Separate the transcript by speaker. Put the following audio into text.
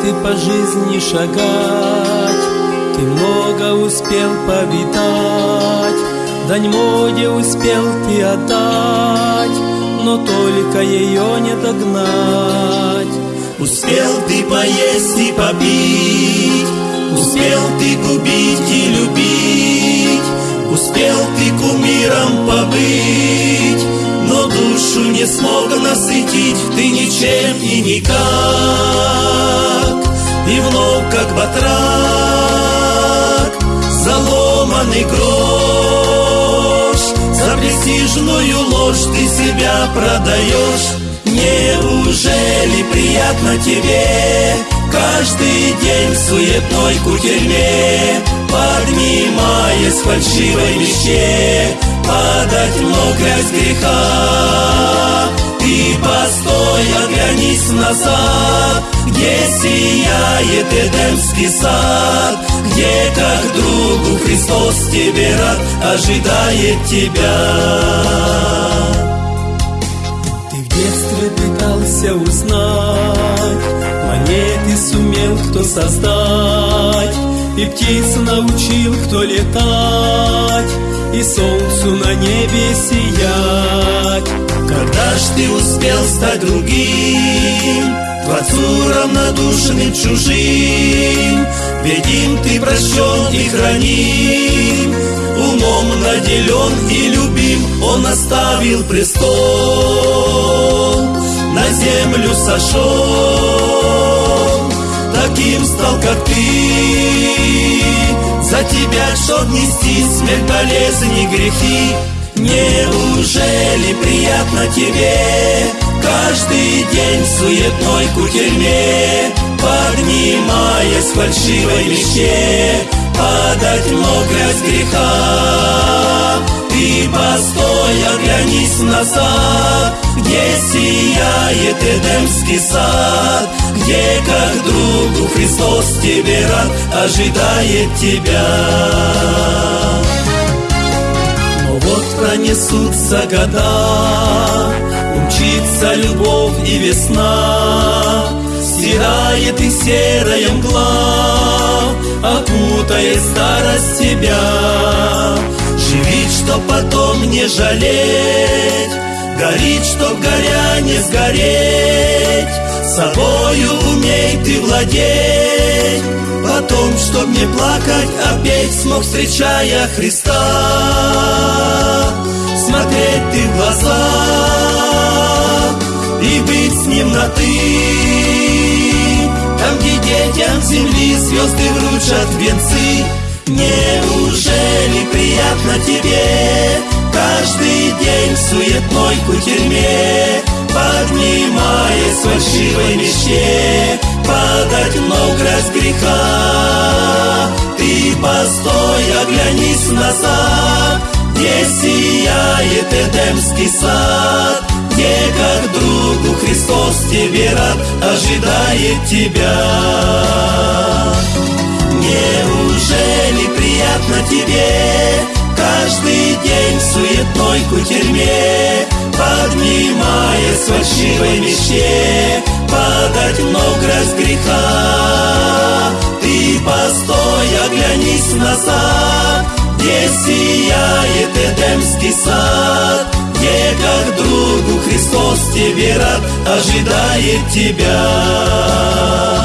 Speaker 1: дважды по жизни шагать, Ты много успел повидать, Дань моде успел ты отдать, Но только ее не догнать.
Speaker 2: Успел ты поесть и попить, Успел ты губить и любить, Успел ты кумиром побыть, но душу не смог насытить ты ничем и никак. И вновь, как батрак, заломанный грош, За престижную ложь ты себя продаешь. Неужели приятно тебе каждый день в суетной кутерьме, Поднимаясь фальшивой мечте, падать в грязь греха. Ты постой, оглянись назад, где сияет Эдемский сад, где как другу Христос тебе рад, ожидает тебя.
Speaker 1: Ты в детстве пытался узнать, монеты сумел кто создать, и птиц научил кто летать, и солнцу на небе сиять.
Speaker 2: Ж ты успел стать другим, Творцу равнодушным чужим, Ведь им ты прощен и храним, Умом наделен и любим, Он оставил престол, На землю сошел, Таким стал, как ты, За тебя, чтоб нести смерть, болезнь и грехи, Неужели приятно тебе? Каждый день суетной кутерьме Поднимаясь в фальшивой мечте Падать грязь греха. Ты постой, оглянись назад Где сияет Эдемский сад Где как другу Христос тебе рад Ожидает тебя вот пронесутся года, Умчится любовь и весна, Стирает и серая мгла, Окутает старость тебя. Живи, чтоб потом не жалеть, Горит, чтоб горя не сгореть, Собою умей ты владеть, Потом, чтоб не плакать, а смог, встречая Христа. Ты в глаза и быть с ним на ты. Там, где детям земли звезды вручат венцы, Неужели приятно тебе? Каждый день в суетной кутерьме Поднимаясь с фальшивой мечте Падать в грязь греха. Ты постой, оглянись назад Где сияет Эдемский сад Где как другу Христос тебе рад Ожидает тебя. Неужели приятно тебе Каждый день в суетной кутерьме Поднимаясь с фальшивой мечте Падать в грязь греха? Ты постой, оглянись назад Где сияет Эдемский сад? Где как другу Христос тебе рад Ожидает тебя